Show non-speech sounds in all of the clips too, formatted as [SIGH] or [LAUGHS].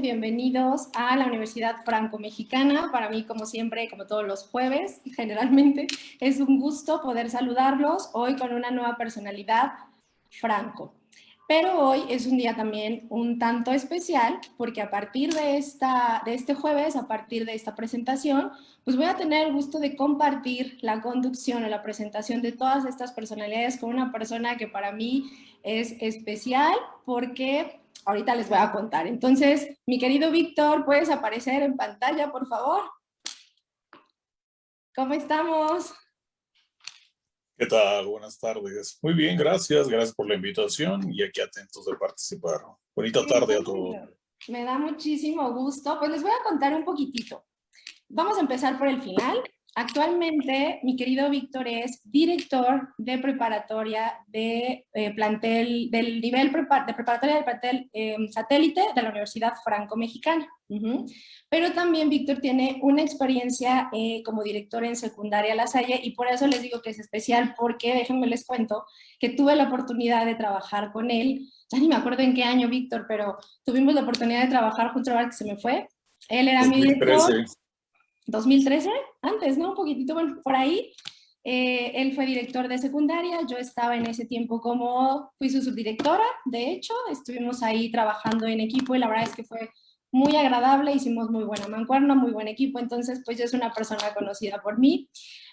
bienvenidos a la Universidad Franco-Mexicana. Para mí, como siempre, como todos los jueves, [LAUGHS] generalmente, es un gusto poder saludarlos hoy con una nueva personalidad, Franco. Pero hoy es un día también un tanto especial porque a partir de, esta, de este jueves, a partir de esta presentación, pues voy a tener el gusto de compartir la conducción o la presentación de todas estas personalidades con una persona que para mí es especial porque ahorita les voy a contar. Entonces, mi querido Víctor, ¿puedes aparecer en pantalla, por favor? ¿Cómo estamos? ¿Qué tal? Buenas tardes. Muy bien, gracias. Gracias por la invitación y aquí atentos de participar. Bonita tarde a todos. Me da muchísimo gusto. Pues les voy a contar un poquitito. Vamos a empezar por el final. Actualmente, mi querido Víctor es director de preparatoria de eh, plantel, del nivel de preparatoria del plantel em, satélite de la Universidad Franco-Mexicana. Pero también Víctor tiene una experiencia eh, como director en secundaria La Salle y por eso les digo que es especial porque, déjenme les cuento, que tuve la oportunidad de trabajar con él, ya ni me acuerdo en qué año Víctor, pero tuvimos la oportunidad de trabajar junto a que se me fue. Él era mi director. 2013, antes, ¿no? Un poquitito, bueno, por ahí. Eh, él fue director de secundaria, yo estaba en ese tiempo como, fui su subdirectora, de hecho, estuvimos ahí trabajando en equipo y la verdad es que fue muy agradable, hicimos muy buena mancuerna, muy buen equipo, entonces pues yo es una persona conocida por mí.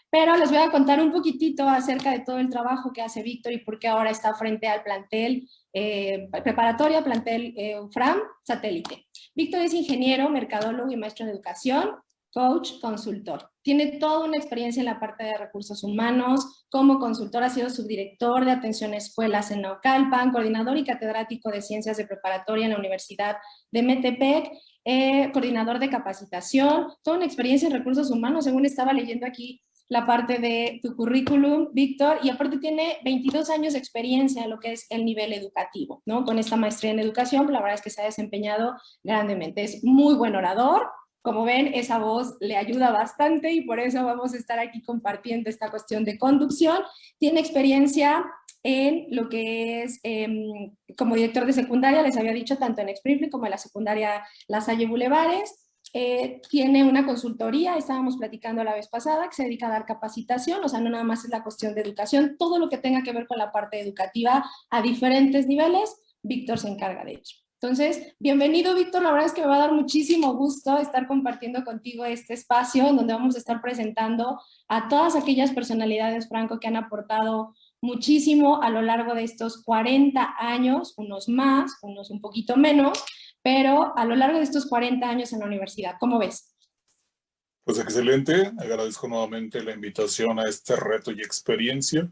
Pero les voy a contar un poquitito acerca de todo el trabajo que hace Víctor y por qué ahora está frente al plantel eh, preparatoria, plantel eh, FRAM, satélite. Víctor es ingeniero, mercadólogo y maestro de educación, coach, consultor. Tiene toda una experiencia en la parte de recursos humanos, como consultor ha sido subdirector de atención a escuelas en Naucalpan, coordinador y catedrático de ciencias de preparatoria en la Universidad de Metepec, eh, coordinador de capacitación, toda una experiencia en recursos humanos, según estaba leyendo aquí la parte de tu currículum, Víctor, y aparte tiene 22 años de experiencia en lo que es el nivel educativo, ¿no? Con esta maestría en educación, la verdad es que se ha desempeñado grandemente. Es muy buen orador, como ven, esa voz le ayuda bastante y por eso vamos a estar aquí compartiendo esta cuestión de conducción. Tiene experiencia en lo que es em, como director de secundaria, les había dicho, tanto en Springfield como en la secundaria La Salle Bulevares. Eh, tiene una consultoría, estábamos platicando la vez pasada, que se dedica a dar capacitación, o sea, no nada más es la cuestión de educación, todo lo que tenga que ver con la parte educativa a diferentes niveles, Víctor se encarga de ello. Entonces, bienvenido Víctor, la verdad es que me va a dar muchísimo gusto estar compartiendo contigo este espacio en donde vamos a estar presentando a todas aquellas personalidades, Franco, que han aportado muchísimo a lo largo de estos 40 años, unos más, unos un poquito menos, pero a lo largo de estos 40 años en la universidad. ¿Cómo ves? Pues excelente, agradezco nuevamente la invitación a este reto y experiencia,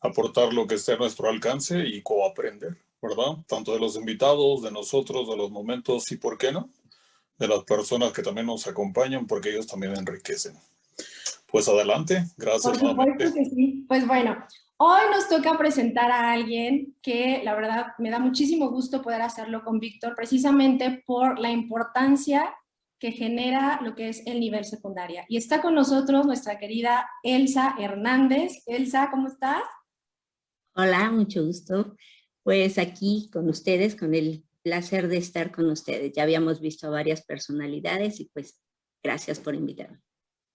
aportar lo que esté a nuestro alcance y coaprender. ¿Verdad? Tanto de los invitados, de nosotros, de los momentos y, ¿por qué no? De las personas que también nos acompañan, porque ellos también enriquecen. Pues adelante, gracias. Por supuesto que sí. Pues bueno, hoy nos toca presentar a alguien que la verdad me da muchísimo gusto poder hacerlo con Víctor, precisamente por la importancia que genera lo que es el nivel secundaria. Y está con nosotros nuestra querida Elsa Hernández. Elsa, ¿cómo estás? Hola, mucho gusto pues aquí con ustedes, con el placer de estar con ustedes. Ya habíamos visto a varias personalidades y pues gracias por invitarme.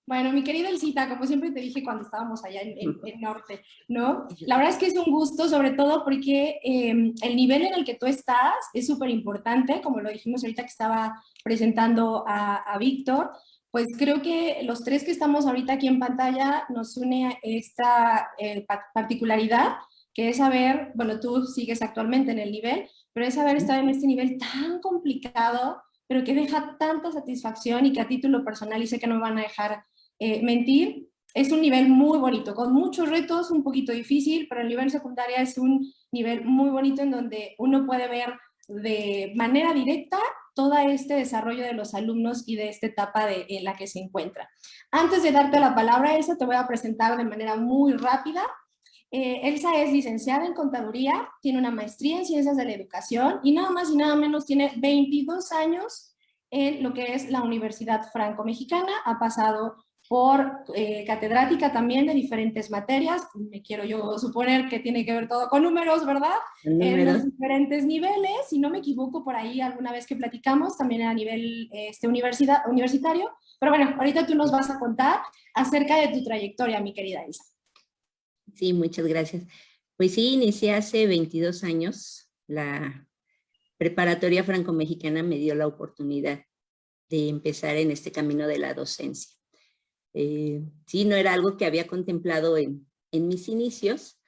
Bueno, mi querida Elcita, como siempre te dije cuando estábamos allá en, el Norte, ¿no? La verdad es que es un gusto, sobre todo porque em, el nivel en el que tú estás es súper importante, como lo dijimos ahorita que estaba presentando a, Víctor, pues creo que los tres que estamos ahorita aquí en pantalla nos une esta eh, particularidad que es saber, bueno, tú sigues actualmente en el nivel, pero es saber estar en este nivel tan complicado, pero que deja tanta satisfacción y que a título personal, y sé que no me van a dejar eh, mentir, es un nivel muy bonito, con muchos retos, un poquito difícil, pero el nivel secundaria es un nivel muy bonito en donde uno puede ver de manera directa todo este desarrollo de los alumnos y de esta etapa de, en la que se encuentra. Antes de darte la palabra, Elsa, te voy a presentar de manera muy rápida eh, Elsa es licenciada en Contaduría, tiene una maestría en Ciencias de la Educación y nada más y nada menos tiene 22 años en lo que es la Universidad Franco-Mexicana. Ha pasado por eh, catedrática también de diferentes materias, me quiero yo suponer que tiene que ver todo con números, ¿verdad? En los diferentes niveles, si no me equivoco por ahí alguna vez que platicamos, también a nivel este, universidad, universitario, pero bueno, ahorita tú nos vas a contar acerca de tu trayectoria, mi querida Isa. Sí, muchas gracias. Pues sí, inicié hace 22 años. La preparatoria franco-mexicana me dio la oportunidad de empezar en este camino de la docencia. Eh, sí, no era algo que había contemplado en, mis inicios,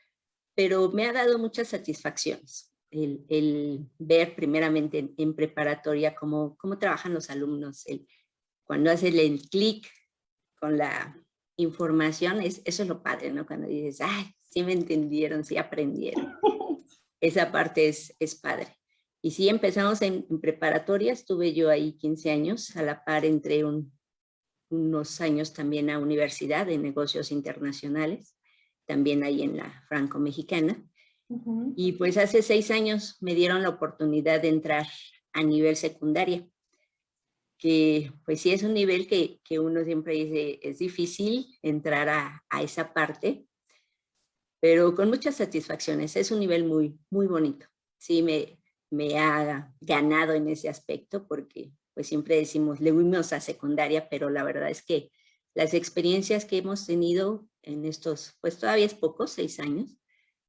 pero me ha dado muchas satisfacciones. El, ver primeramente en, preparatoria cómo, cómo, trabajan los alumnos, el, cuando hacen el clic con la información, es, eso es lo padre, ¿no? Cuando dices, ay, sí me entendieron, sí aprendieron. [LAUGHS] Esa parte es, es padre. Y sí, empezamos en, en preparatoria, estuve yo ahí 15 años, a la par entre un, unos años también a Universidad de Negocios Internacionales, también ahí en la franco-mexicana. Y pues hace seis años me dieron la oportunidad de entrar a nivel secundaria, que pues sí es un nivel que, que uno siempre dice es difícil entrar a, a, esa parte, pero con muchas satisfacciones, es un nivel muy, muy bonito. Sí, me, me ha ganado en ese aspecto porque pues siempre decimos, le fuimos a secundaria, pero la verdad es que las experiencias que hemos tenido en estos, pues todavía es poco, seis años,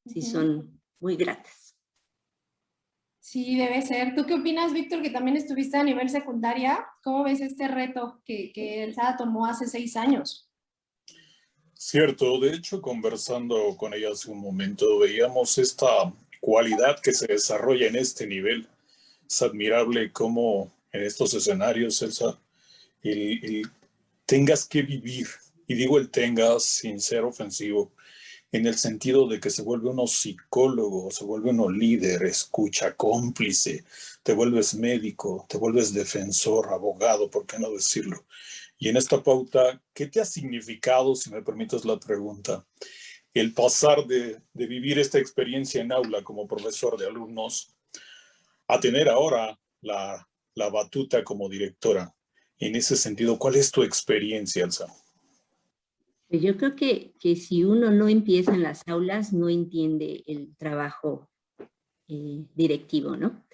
sí son muy gratas. Sí, debe ser. ¿Tú qué opinas, Víctor, que también estuviste a nivel secundaria? ¿Cómo ves este reto que, que el tomó hace seis años? Cierto, de hecho, conversando con ella hace un momento, veíamos esta cualidad que se desarrolla en este nivel. Es admirable cómo en estos escenarios, Elsa, el, tengas que vivir, y digo el tengas sin ser ofensivo, en el sentido de que se vuelve uno psicólogo, se vuelve uno líder, escucha, cómplice, te vuelves médico, te vuelves defensor, abogado, ¿por qué no decirlo? Y en esta pauta, ¿qué te ha significado, si me permites la pregunta, el pasar de, de vivir esta experiencia en aula como profesor de alumnos a tener ahora la la batuta como directora. En ese sentido, ¿cuál es tu experiencia, Elsa? Yo creo que, que si uno no empieza en las aulas, no entiende el trabajo eh, directivo, ¿no?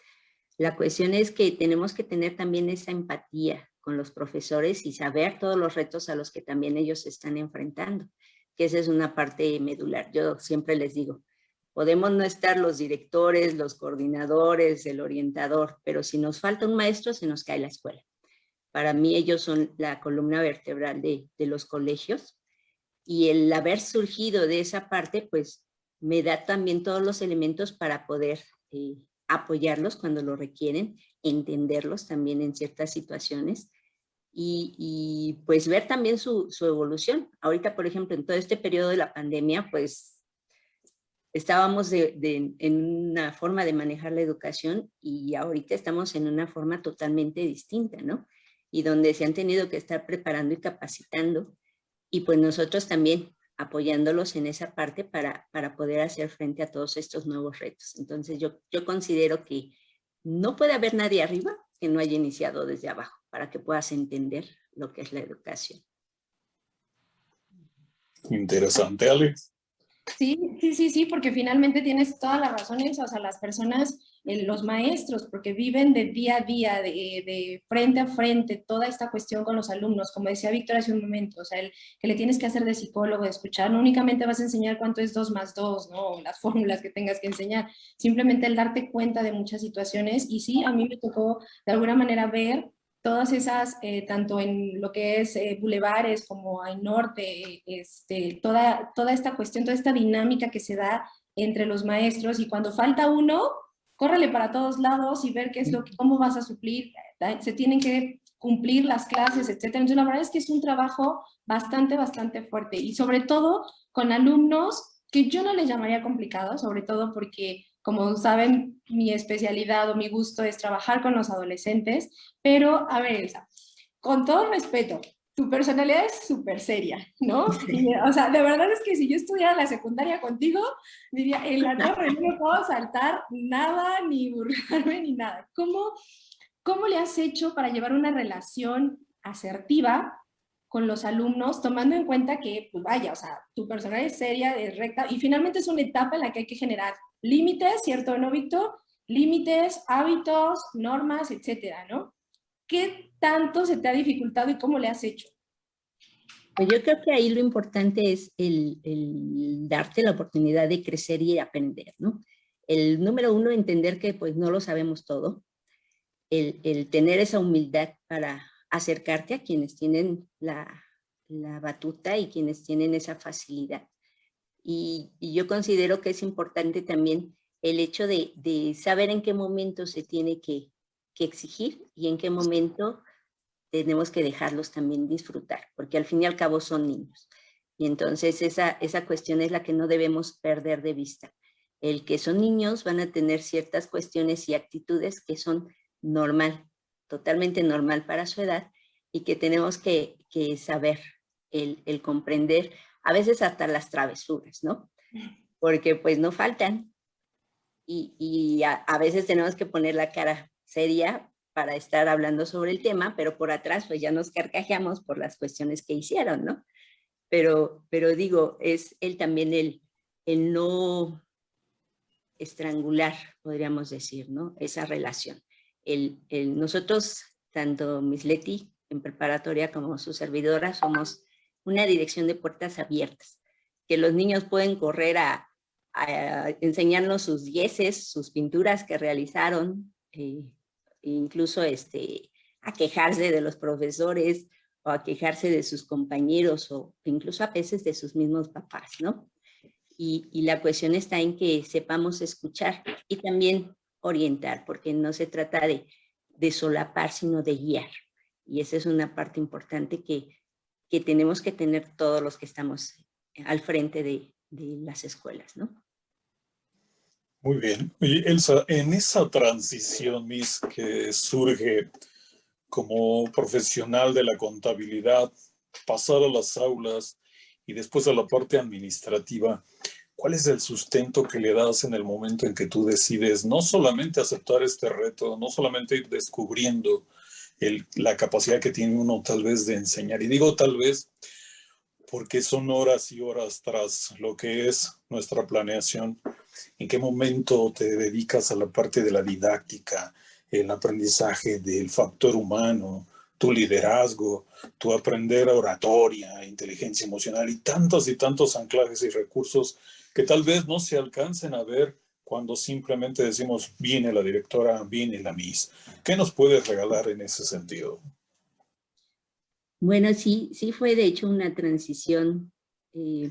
La cuestión es que tenemos que tener también esa empatía con los profesores y saber todos los retos a los que también ellos se están enfrentando, que esa es una parte medular. Yo siempre les digo, Podemos no estar los directores, los coordinadores, el orientador, pero si nos falta un maestro, se nos cae la escuela. Para mí ellos son la columna vertebral de, los colegios y el haber surgido de esa parte, pues me da también todos los elementos para poder eh, apoyarlos cuando lo requieren, entenderlos también en ciertas situaciones y, pues ver también su, su, evolución. Ahorita, por ejemplo, en todo este periodo de la pandemia, pues estábamos en una forma de manejar la educación y ahorita estamos en una forma totalmente distinta, ¿no? Y donde se han tenido que estar preparando y capacitando y pues nosotros también apoyándolos en esa parte para, para poder hacer frente a todos estos nuevos retos. Entonces yo, yo considero que no puede haber nadie arriba que no haya iniciado desde abajo para que puedas entender lo que es la educación. Interesante, Alex. Sí, sí, sí, sí, porque finalmente tienes todas las razones, o sea, las personas, los maestros, porque viven de día a día, de, frente a frente, toda esta cuestión con los alumnos, como decía Víctor hace un momento, o sea, el, que le tienes que hacer de psicólogo, de escuchar, no únicamente vas a enseñar cuánto es 2 más 2, ¿no? Las [LAUGHS] fórmulas que tengas que enseñar, simplemente el darte cuenta de muchas situaciones, y sí, a mí me tocó de alguna manera ver todas esas, eh, tanto en lo que es eh, bulevares como hay norte, este, toda, toda esta cuestión, toda esta dinámica que se da entre los maestros. Y cuando falta uno, córrele para todos lados y ver qué es lo que, cómo vas a suplir, se tienen que cumplir las clases, etcétera. Entonces la verdad es que es un trabajo bastante, bastante fuerte y sobre todo con alumnos que yo no les llamaría complicados, sobre todo porque como saben, mi especialidad o mi gusto es trabajar con los adolescentes, pero a ver, Elsa, con todo respeto, tu personalidad es súper seria, ¿no? [LAUGHS] o sea, de verdad es que si yo estudiara la secundaria contigo, diría, en la torre no puedo saltar nada, ni burlarme, ni nada. ¿Cómo, ¿Cómo le has hecho para llevar una relación asertiva con los alumnos, tomando en cuenta que, pues vaya, o sea, tu personal es seria, es recta, y finalmente es una etapa en la que hay que generar límites, ¿cierto, no, Víctor? Límites, hábitos, normas, etcétera, ¿no? ¿Qué tanto se te ha dificultado y cómo le has hecho? Pues yo creo que ahí lo importante es el, darte la oportunidad de crecer y aprender, ¿no? El número uno, entender que pues no lo sabemos todo, el, el tener esa humildad para acercarte a quienes tienen la, la batuta y quienes tienen esa facilidad. Y, yo considero que es importante también el hecho de, de saber en qué momento se tiene que, que, exigir y en qué momento tenemos que dejarlos también disfrutar, porque al fin y al cabo son niños. Y entonces esa, esa cuestión es la que no debemos perder de vista. El que son niños van a tener ciertas cuestiones y actitudes que son normal, totalmente normal para su edad y que tenemos que, saber, el, comprender, a veces hasta las travesuras, ¿no? Porque pues no faltan y, a, a, veces tenemos que poner la cara seria para estar hablando sobre el tema, pero por atrás pues ya nos carcajeamos por las cuestiones que hicieron, ¿no? Pero, pero digo, es él también el, el no estrangular, podríamos decir, ¿no? Esa relación el, nosotros, tanto Miss Leti en preparatoria como su servidora, somos una dirección de puertas abiertas, que los niños pueden correr a, enseñarnos sus dieces, sus pinturas que realizaron, eh, incluso este, a quejarse de los profesores o a quejarse de sus compañeros o incluso a veces de sus mismos papás, ¿no? Y, y la cuestión está en que sepamos escuchar y también orientar, porque no se trata de, de solapar, sino de guiar. Y esa es una parte importante que, que tenemos que tener todos los que estamos al frente de, de las escuelas, ¿no? Muy bien. Elsa, en esa transición, Miss, que surge como profesional de la contabilidad, pasar a las aulas y después a la parte administrativa, ¿Cuál es el sustento que le das en el momento en que tú decides no solamente aceptar este reto, no solamente ir descubriendo la capacidad que tiene uno tal vez de enseñar? Y digo tal vez porque son horas y horas tras lo que es nuestra planeación. ¿En qué momento te dedicas a la parte de la didáctica, el aprendizaje del factor humano, tu liderazgo, tu aprender oratoria, inteligencia emocional y tantos y tantos anclajes y recursos que tal vez no se alcancen a ver cuando simplemente decimos viene la directora, viene la Miss. ¿Qué nos puedes regalar en ese sentido? Bueno, sí, sí fue de hecho una transición eh,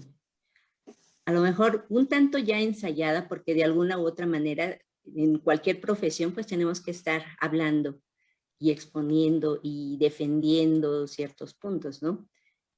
a lo mejor un tanto ya ensayada porque de alguna u otra manera en cualquier profesión pues tenemos que estar hablando y exponiendo y defendiendo ciertos puntos, ¿no?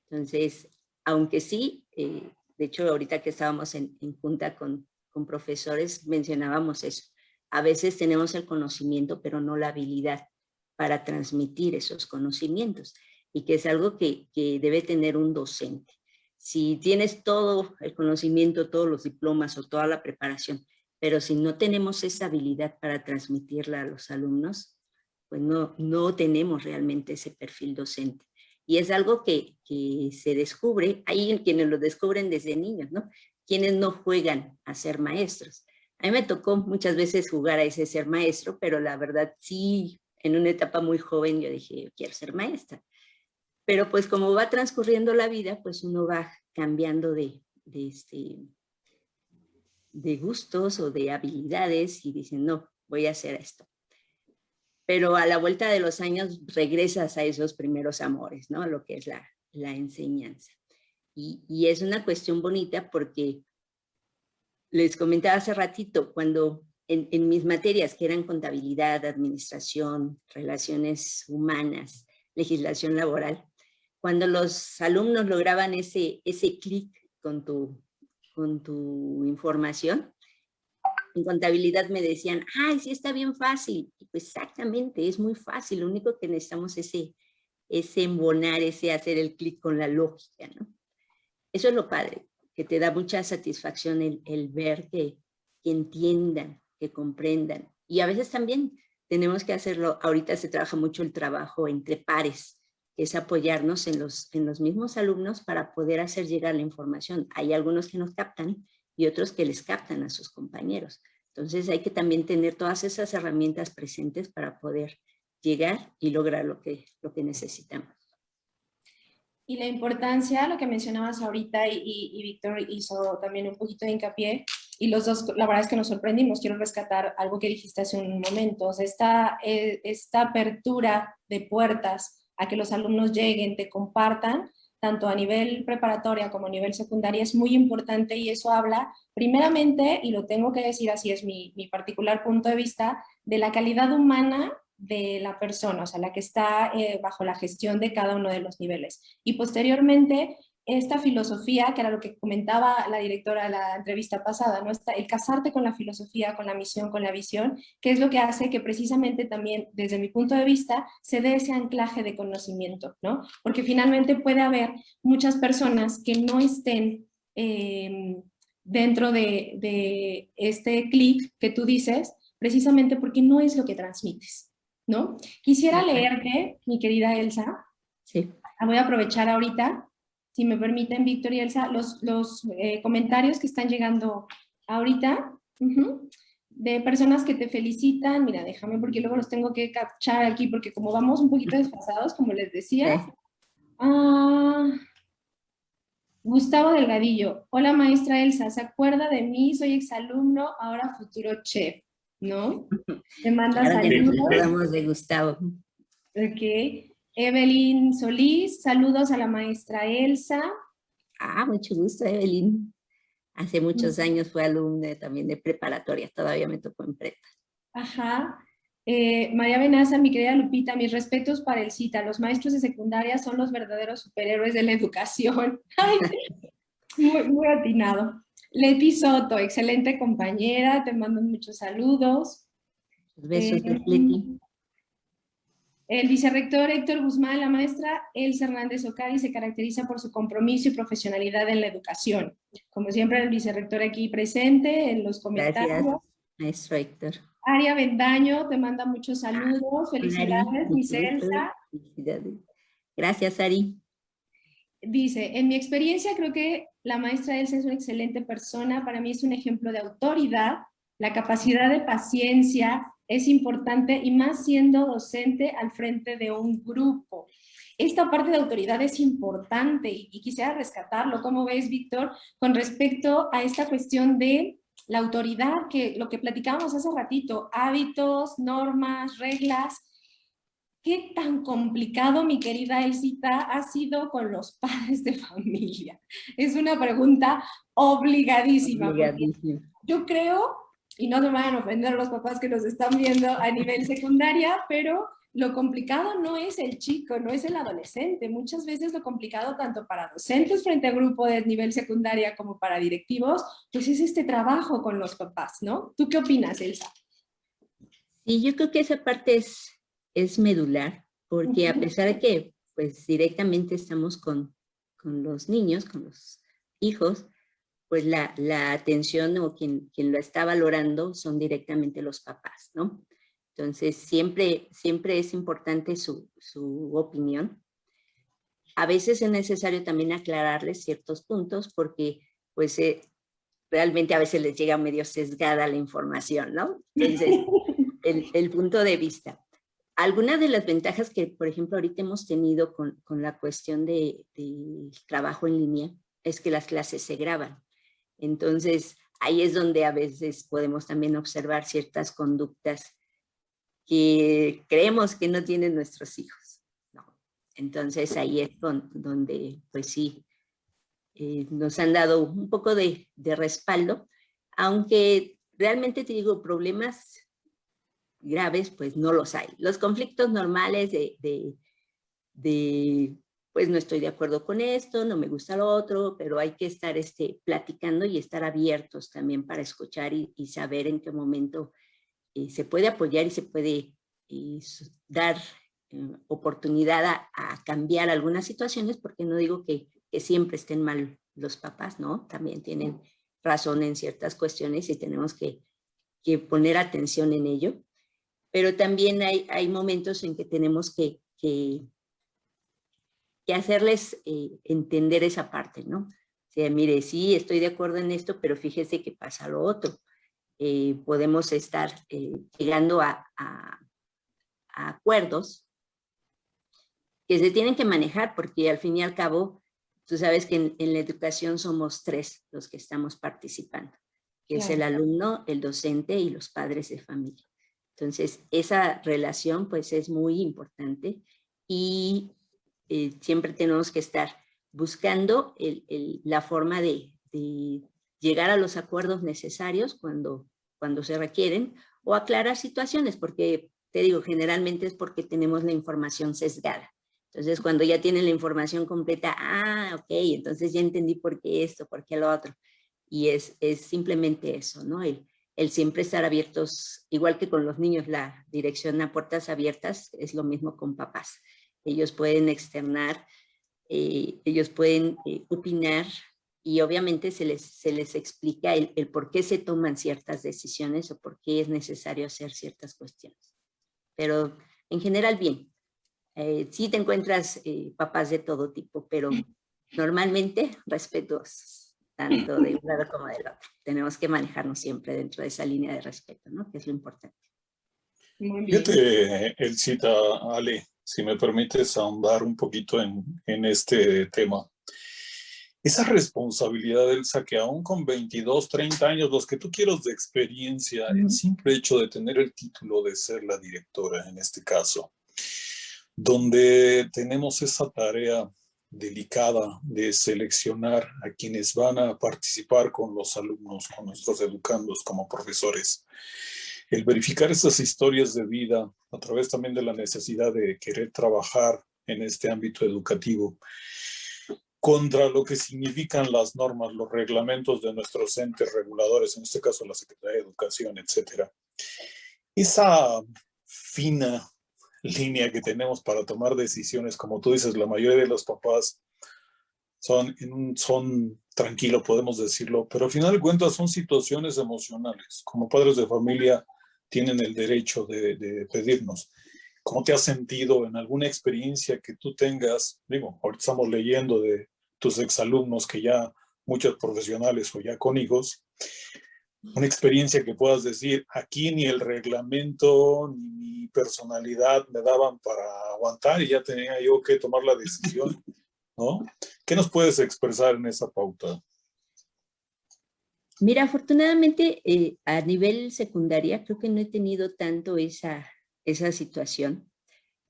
Entonces, aunque sí, eh, de hecho, ahorita que estábamos en, junta con, profesores, mencionábamos eso. A veces tenemos el conocimiento, pero no la habilidad para transmitir esos conocimientos. Y que es algo que debe tener un docente. Si tienes todo el conocimiento, todos los diplomas o toda la preparación, pero si no tenemos esa habilidad para transmitirla a los alumnos, pues no, no tenemos realmente ese perfil docente. Y es algo que, que se descubre, hay quienes lo descubren desde niños, ¿no? Quienes no juegan a ser maestros. A mí me tocó muchas veces jugar a ese ser maestro, pero la verdad sí, en una etapa muy joven yo dije, yo quiero ser maestra. Pero pues como va transcurriendo la vida, pues uno va cambiando de, de, este, de gustos o de habilidades y dice, no, voy a hacer esto pero a la vuelta de los años regresas a esos primeros amores, ¿no? Lo que es la, la enseñanza. Y, y, es una cuestión bonita porque les comentaba hace ratito, cuando en, en, mis materias que eran contabilidad, administración, relaciones humanas, legislación laboral, cuando los alumnos lograban ese, ese clic con tu, con tu información, en contabilidad me decían, ay, sí está bien fácil. pues exactamente, es muy fácil. Lo único que necesitamos es ese, ese embonar, ese hacer el clic con la lógica. Eso es lo padre, que te da mucha satisfacción el, el ver que, que entiendan, que comprendan. Y a veces también tenemos que hacerlo, ahorita se trabaja mucho el trabajo entre pares, es apoyarnos en los, en los mismos alumnos para poder hacer llegar la información. Hay algunos que nos captan y otros que les captan a sus compañeros. Entonces hay que también tener todas esas herramientas presentes para poder llegar y lograr lo que, lo que necesitamos. Y la importancia, lo que mencionabas ahorita y, y, Víctor hizo también un poquito de hincapié, y los dos, la verdad es que nos sorprendimos, quiero rescatar algo que dijiste hace un momento, esta, eh, esta apertura de puertas a que los alumnos lleguen, te compartan, tanto a nivel preparatoria como a nivel secundaria, es muy importante y eso habla, primeramente, y lo tengo que decir así, es mi, mi particular punto de vista, de la calidad humana de la persona, o sea, la que está eh, bajo la gestión de cada uno de los niveles. Y posteriormente, esta filosofía, que era lo que comentaba la directora de la entrevista pasada, ¿no? Está el casarte con la filosofía, con la misión, con la visión, que es lo que hace que precisamente también, desde mi punto de vista, se dé ese anclaje de conocimiento, ¿no? Porque finalmente puede haber muchas personas que no estén em, dentro de, de este clic que tú dices, precisamente porque no es lo que transmites. ¿no? Quisiera leerte, mi querida Elsa. Sí. Voy a aprovechar ahorita, si me permiten, Víctor y Elsa, los, los eh, comentarios que están llegando ahorita de personas que te felicitan. Mira, déjame porque luego los tengo que captar aquí porque como vamos un poquito desfasados, como les decía. Ah, Gustavo Delgadillo. Hola, maestra Elsa. ¿Se acuerda de mí? Soy exalumno, ahora futuro chef. ¿no? [LAUGHS] Te manda saludos. de Gustavo. Ok. Evelyn Solís, saludos a la maestra Elsa. Ah, mucho gusto, Evelyn. Hace muchos años fue alumna también de preparatoria, todavía me tocó en prepa. Ajá. Eh, María Benaza, mi querida Lupita, mis respetos para el CITA. Los maestros de secundaria son los verdaderos superhéroes de la educación. [LAUGHS] muy, muy atinado. Leti Soto, excelente compañera, te mando muchos saludos. Besos, eh, Leti. El vicerrector Héctor Guzmán, la maestra Elsa Hernández Ocari se caracteriza por su compromiso y profesionalidad en la educación. Como siempre, el vicerrector aquí presente en los comentarios. Gracias, maestro Héctor. Aria Bendaño te manda muchos saludos. Felicidades, mi Elsa. Felicidades. Gracias, Ari. Dice, en mi experiencia creo que la maestra Elsa es una excelente persona, para mí es un ejemplo de autoridad, la capacidad de paciencia es importante y más siendo docente al frente de un grupo. Esta parte de autoridad es importante y, quisiera rescatarlo. ¿Cómo ves, Víctor, con respecto a esta cuestión de la autoridad, que lo que platicábamos hace ratito, hábitos, normas, reglas, ¿Qué tan complicado, mi querida Elsita, ha sido con los [LAUGHS] padres de familia? Es una pregunta obligadísima. Yo creo, y no me van a ofender los papás que nos están viendo a nivel secundaria, pero lo complicado no es el chico, no es el adolescente. Muchas veces lo complicado tanto para docentes frente a grupo de nivel secundaria como para directivos, pues es este trabajo con los papás, ¿no? ¿Tú qué opinas, Elsa? Sí, yo creo que esa parte es es medular, porque a pesar de que pues directamente estamos con, con los niños, con los hijos, pues la, la atención o quien, quien, lo está valorando son directamente los papás, ¿no? Entonces siempre, siempre es importante su, su opinión. A veces es necesario también aclararles ciertos puntos porque pues eh, realmente a veces les llega medio sesgada la información, ¿no? Entonces, [LAUGHS] el, el punto de vista. Algunas de las ventajas que, por ejemplo, ahorita hemos tenido con, con la cuestión del de trabajo en línea es que las clases se graban. Entonces, ahí es donde a veces podemos también observar ciertas conductas que creemos que no tienen nuestros hijos. Entonces, ahí es donde, pues sí, eh, nos han dado un poco de, de respaldo, aunque realmente te digo, problemas graves, pues no los hay. Los conflictos normales de, de, pues no estoy de acuerdo con esto, no me gusta lo otro, pero hay que estar este, platicando y estar abiertos también para escuchar y, saber en qué momento eh, se puede apoyar y se puede eh, dar eh, oportunidad a, cambiar algunas situaciones, porque no digo que, que siempre estén mal los papás, ¿no? También tienen razón en ciertas cuestiones y tenemos que, que poner atención en ello pero también hay, hay momentos en que tenemos que, que, que hacerles eh, entender esa parte, ¿no? O sea, mire, sí, estoy de acuerdo en esto, pero fíjese que pasa lo otro. Eh, podemos estar eh, llegando a, acuerdos que se tienen que manejar porque al fin y al cabo, tú sabes que en, la educación somos tres los que estamos participando, que es el alumno, el docente y los padres de familia. Entonces, esa relación pues es muy importante y eh, siempre tenemos que estar buscando la forma de, llegar a los acuerdos necesarios cuando, cuando se requieren o aclarar situaciones, porque te digo, generalmente es porque tenemos la información sesgada. Entonces, cuando ya tienen la información completa, ah, ok, entonces ya entendí por qué esto, por qué lo otro. Y es, es simplemente eso, ¿no? El, el siempre estar abiertos, igual que con los niños, la dirección a puertas abiertas es lo mismo con papás ellos pueden externar, eh, ellos pueden eh, opinar y obviamente se les, se les explica el, por qué se toman ciertas decisiones o por qué es necesario hacer ciertas cuestiones. Pero en general bien, eh, sí te encuentras papás de todo tipo, pero normalmente respetuosos, tanto de un lado como del otro. Tenemos que manejarnos siempre dentro de esa línea de respeto, ¿no? Que es lo importante. Muy bien. Fíjate, el cita, Ale, si me permites ahondar un poquito en, en este tema. Esa responsabilidad, del que aún con 22, 30 años, los que tú quieras de experiencia, el simple hecho de tener el título de ser la directora en este caso, donde tenemos esa tarea delicada de seleccionar a quienes van a participar con los alumnos, con nuestros educandos como profesores el verificar esas historias de vida a través también de la necesidad de querer trabajar en este ámbito educativo contra lo que significan las normas, los reglamentos de nuestros entes reguladores, en este caso la Secretaría de Educación, etcétera. Esa fina línea que tenemos para tomar decisiones, como tú dices, la mayoría de los papás son, son tranquilos, podemos decirlo, pero al final de cuentas son situaciones emocionales. Como padres de familia, tienen el derecho de, pedirnos. ¿Cómo te has sentido en alguna experiencia que tú tengas? Digo, ahorita estamos leyendo de tus exalumnos que ya muchos profesionales o ya con hijos, una experiencia que puedas decir, aquí ni el reglamento ni mi personalidad me daban para aguantar y ya tenía yo que tomar la decisión, ¿no? ¿Qué nos puedes expresar en esa pauta? Mira, afortunadamente eh, a nivel secundaria creo que no he tenido tanto esa, esa situación,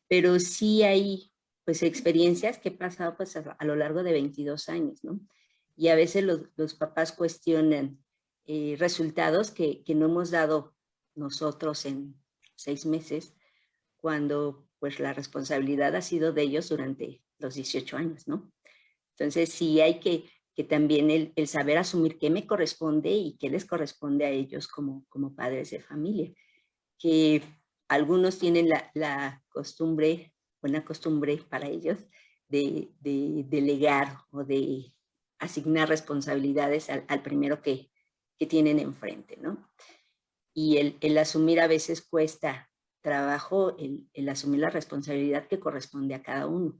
pero sí hay pues experiencias que he pasado pues a, lo largo de 22 años, ¿no? Y a veces los, papás cuestionan eh, resultados que, que, no hemos dado nosotros en seis meses, cuando pues la responsabilidad ha sido de ellos durante los 18 años, ¿no? Entonces sí hay que que también el, saber asumir qué me corresponde y qué les corresponde a ellos como, como padres de familia. Que algunos tienen la, costumbre, buena costumbre para ellos, de, delegar o de asignar responsabilidades al, primero que, que, tienen enfrente, ¿no? Y el, asumir a veces cuesta trabajo, el, el, asumir la responsabilidad que corresponde a cada uno.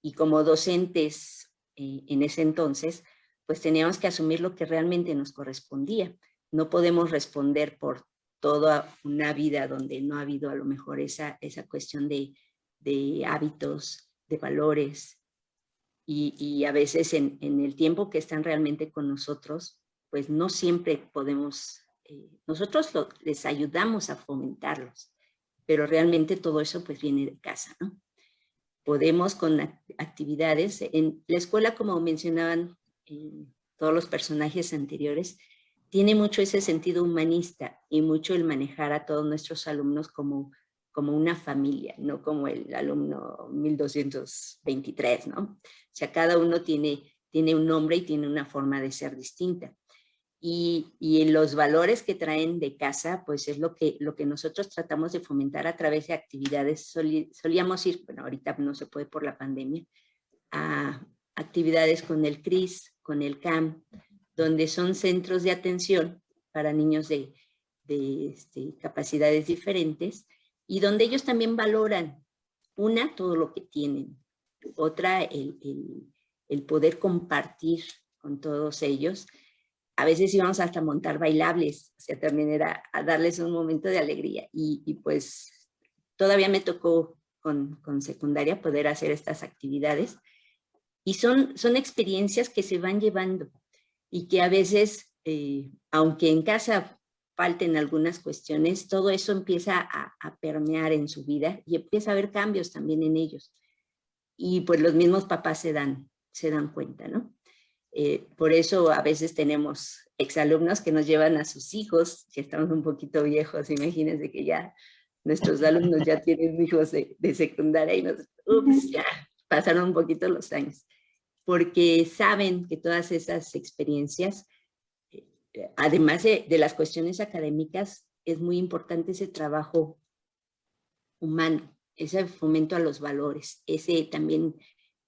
Y como docentes eh, en ese entonces, pues teníamos que asumir lo que realmente nos correspondía. No podemos responder por toda una vida donde no ha habido a lo mejor esa, esa cuestión de, hábitos, de valores, y, a veces en, el tiempo que están realmente con nosotros, pues no siempre podemos, eh, nosotros les ayudamos a fomentarlos, pero realmente todo eso pues viene de casa, ¿no? Podemos con actividades, en la escuela como mencionaban todos los personajes anteriores, tiene mucho ese sentido humanista y mucho el manejar a todos nuestros alumnos como, como una familia, no como el alumno 1223, ¿no? O sea, cada uno tiene, tiene un nombre y tiene una forma de ser distinta. Y, y los valores que traen de casa, pues es lo que, lo que nosotros tratamos de fomentar a través de actividades. solíamos ir, bueno, ahorita no se puede por la pandemia, a actividades con el CRIS, con el CAM, donde son centros de atención para niños de, este, capacidades diferentes y donde ellos también valoran, una, todo lo que tienen, otra el, el, poder compartir con todos ellos. A veces íbamos hasta montar bailables, o sea, también era a darles un momento de alegría. Y, pues todavía me tocó con, con, secundaria poder hacer estas actividades. Y son, son experiencias que se van llevando y que a veces, eh, aunque en casa falten algunas cuestiones, todo eso empieza a, a, permear en su vida y empieza a haber cambios también en ellos. Y pues los mismos papás se dan, se dan cuenta, ¿no? Eh, por eso a veces tenemos exalumnos que nos llevan a sus hijos, que estamos un poquito viejos, imagínense que ya nuestros alumnos ya tienen hijos de, de secundaria y nos, ups, ya pasaron un poquito los años, porque saben que todas esas experiencias además de, las cuestiones académicas, es muy importante ese trabajo humano, ese fomento a los valores, ese también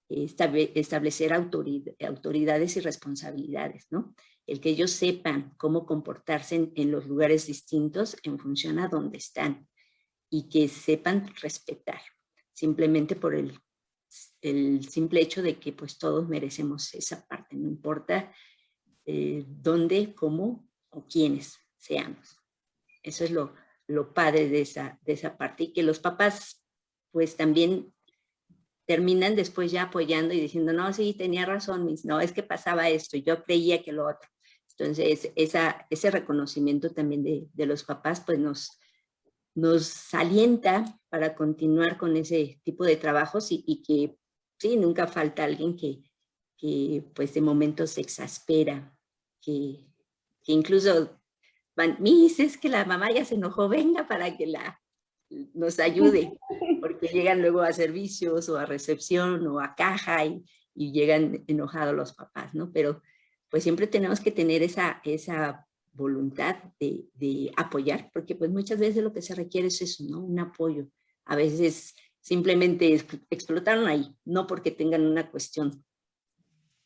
establecer autoridades y responsabilidades, ¿no? El que ellos sepan cómo comportarse en, los lugares distintos en función a dónde están y que sepan respetar, simplemente por el, simple hecho de que pues todos merecemos esa parte, no importa eh, dónde, cómo o quiénes seamos. Eso es lo, lo padre de esa, de esa parte y que los papás pues también terminan después ya apoyando y diciendo, no, sí, tenía razón, mis, no, es que pasaba esto, yo creía que lo otro. Entonces, esa, ese reconocimiento también de, de los papás, pues nos, nos alienta para continuar con ese tipo de trabajos y, y que, sí, nunca falta alguien que, que, pues, de momento se exaspera que, incluso van, mis, es que la mamá ya se enojó, venga para que la nos ayude, porque llegan luego a servicios o a recepción o a caja y, llegan enojados los papás, ¿no? Pero pues siempre tenemos que tener esa, esa voluntad de, de, apoyar, porque pues muchas veces lo que se requiere es eso, ¿no? Un apoyo. A veces simplemente explotaron ahí, no porque tengan una cuestión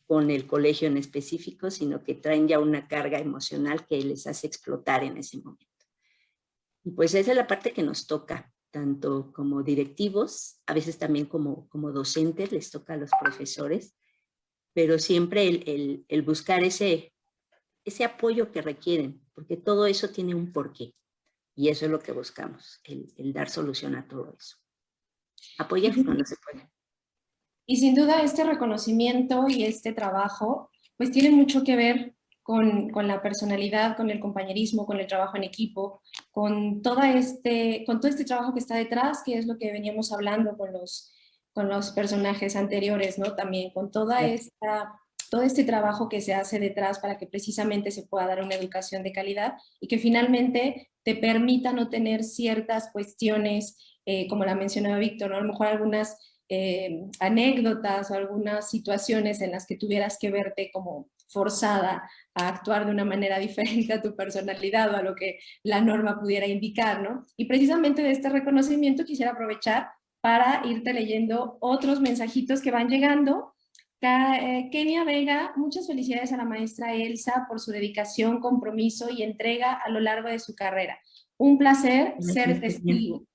con el colegio en específico, sino que traen ya una carga emocional que les hace explotar en ese momento. Y pues esa es la parte que nos toca, tanto como directivos, a veces también como, como docentes, les toca a los profesores, pero siempre el, el, buscar ese, ese apoyo que requieren, porque todo eso tiene un porqué. Y eso es lo que buscamos, el, el dar solución a todo eso. Apoyar cuando se puede. Y sin duda este reconocimiento y este trabajo pues tiene mucho que ver con, con, la personalidad, con el compañerismo, con el trabajo en equipo, con, toda este, con todo este trabajo que está detrás, que es lo que veníamos hablando con los, con los personajes anteriores, ¿no? También con toda esta, todo este trabajo que se hace detrás para que precisamente se pueda dar una educación de calidad y que finalmente te permita no tener ciertas cuestiones, eh, como la mencionaba Víctor, ¿no? a lo mejor algunas eh, anécdotas o algunas situaciones en las que tuvieras que verte como forzada a actuar de una manera [LAUGHS] diferente a tu personalidad o a lo que la norma pudiera indicar, ¿no? Y precisamente de este reconocimiento quisiera aprovechar para irte leyendo otros mensajitos que van llegando. Eh, Kenia Vega, muchas felicidades a la maestra Elsa por su dedicación, compromiso y entrega a lo largo de su carrera. Un placer ser testigo.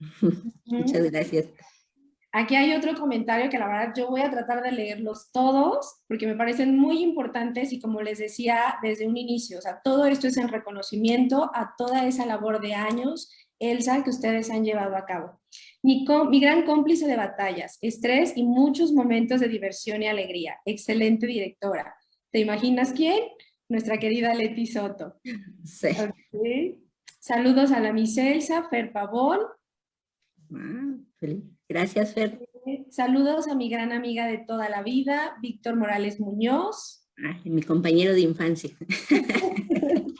[LAUGHS] Muchas gracias. Aquí hay otro comentario que la verdad yo voy a tratar de leerlos todos porque me parecen muy importantes y como les decía desde un inicio, o sea, todo esto es en reconocimiento a toda esa labor de años, Elsa, que ustedes han llevado a cabo. Mi, mi gran cómplice de batallas, estrés y muchos momentos de diversión y alegría. Excelente directora. ¿Te imaginas quién? Nuestra querida Leti Soto. Sí. Saludos a la Miss Elsa, Fer Pavón. Ah, feliz. Gracias, Fer. Saludos a mi gran amiga de toda la vida, Víctor Morales Muñoz. mi compañero de infancia. [LAUGHS]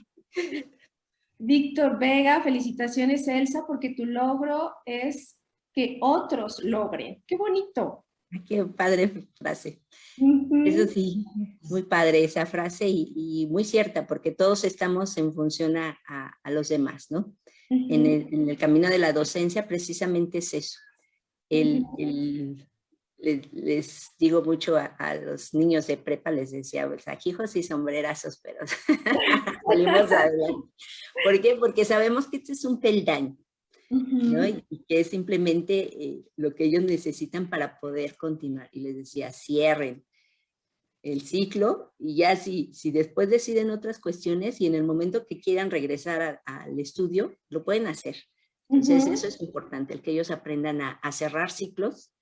Víctor Vega, felicitaciones Elsa, porque tu logro es que otros logren. ¡Qué bonito! Qué padre frase. Eso sí, muy padre esa frase y, muy cierta, porque todos estamos en función a, los demás, ¿no? en, el, en el camino de la docencia precisamente es eso, el, les, digo mucho a, los niños de prepa, les decía, pues hijos y sombrerazos, pero [LAUGHS] salimos adelante. ¿Por qué? Porque sabemos que este es un peldaño. y que es simplemente eh, lo que ellos necesitan para poder continuar. Y les decía, cierren el ciclo y ya si, si después deciden otras cuestiones y en el momento que quieran regresar al estudio, lo pueden hacer. Entonces eso es importante, el que ellos aprendan a, a, cerrar ciclos,